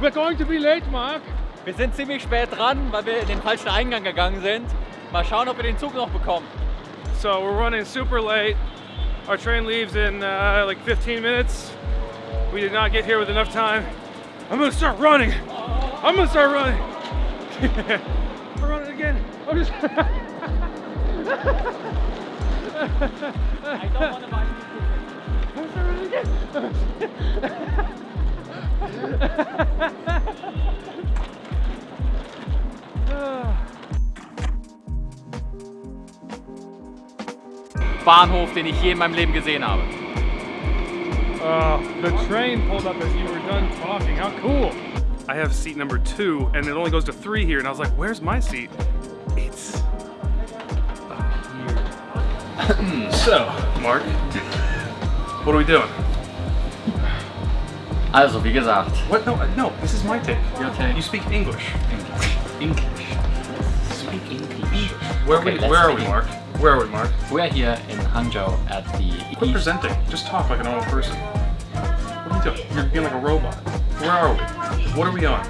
We're going to be late, Mark. Wir sind ziemlich spät dran, weil wir in den falschen Eingang gegangen sind. Mal schauen, ob wir den Zug noch bekommen. So we're running super late. Our train leaves in uh, like 15 minutes. We did not get here with enough time. I'm gonna start running. I'm gonna start running. I'm running again. I'm just. I don't want to buy I'm again. Bahnhof, den ich je in meinem Leben gesehen habe. Oh, the train pulled up as you were done talking. How cool. I have seat number two, and it only goes to three here, and I was like, where's my seat? It's up here. so, Mark, what are we doing? Also, wie gesagt, What? No, uh, no, this is my take. Your take. You speak English. English. Speak English. Where, Okay, we, let's where are we, Mark? Where are we, Mark? We're here in Hangzhou at the Quit East. presenting. Just talk like a normal person. What are you doing? You're being like a robot. Where are we? What are we on?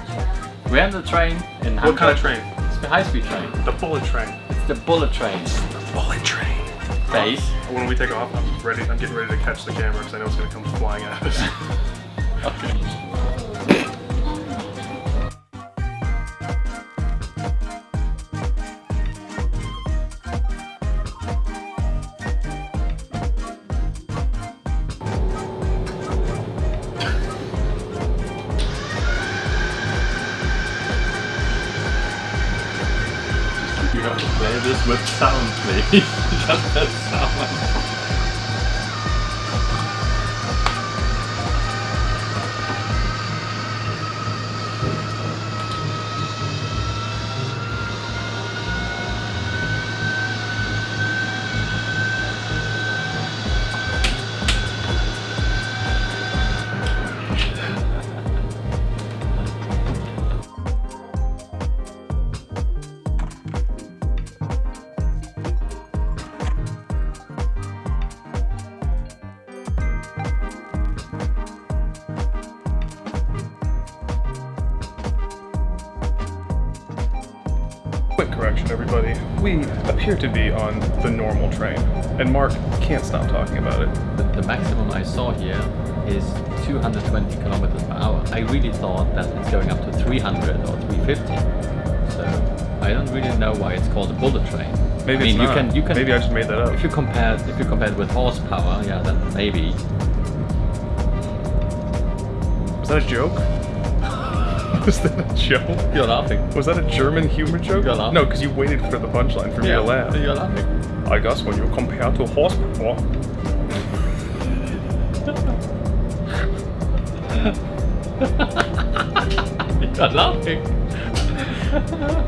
We're on the train in Hangzhou. What kind of train? It's the high-speed train. The bullet train. It's the bullet train The Bullet train. base. When we take off, I'm ready. I'm getting ready to catch the camera because I know it's gonna come flying at us. Okay. You have to play this with sound, please. Just that sound. Correction, everybody. We appear to be on the normal train, and Mark can't stop talking about it. The, the maximum I saw here is 220 kilometers per hour. I really thought that it's going up to 300 or 350. So I don't really know why it's called a bullet train. Maybe I mean, it's you can you can Maybe I just made that up. if you compare if you compare it with horsepower, yeah, then maybe. Is that a joke? Was that a joke? You're laughing. Was that a German humor joke? You're laughing. No, because you waited for the punchline for me to laugh. You're laughing. I guess when you compare to horsepower. You're laughing.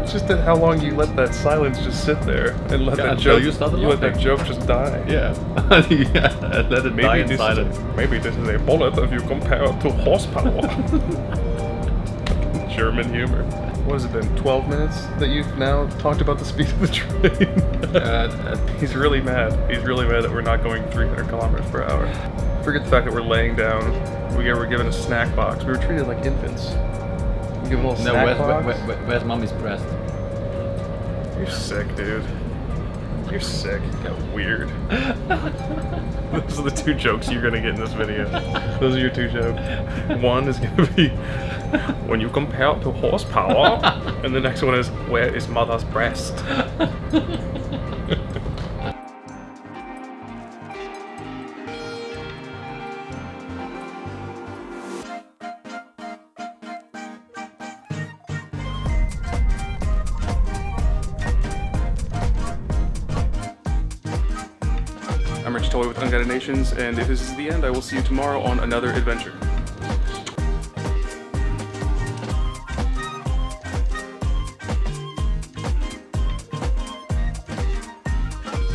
Just at how long you let that silence just sit there and let Yeah, that joke you started let that joke just die. Yeah. yeah. Let it maybe die Maybe in this, silence. is a, maybe this is a bullet if you compare it to horsepower. German humor. What has it been? 12 minutes that you've now talked about the speed of the train? Uh, He's really mad. He's really mad that we're not going 300 kilometers per hour. Forget the fact that we're laying down. We were given a snack box. We were treated like infants. We give a little no, snack where's, box. where, where, where's mommy's breast? You're sick, dude. You're sick. You're weird. Those are the two jokes you're gonna get in this video. Those are your two jokes. One is gonna be when you compare it to horsepower, and the next one is where is mother's breast? I'm Rich Toy with Unguided Nations, and if this is the end, I will see you tomorrow on another adventure.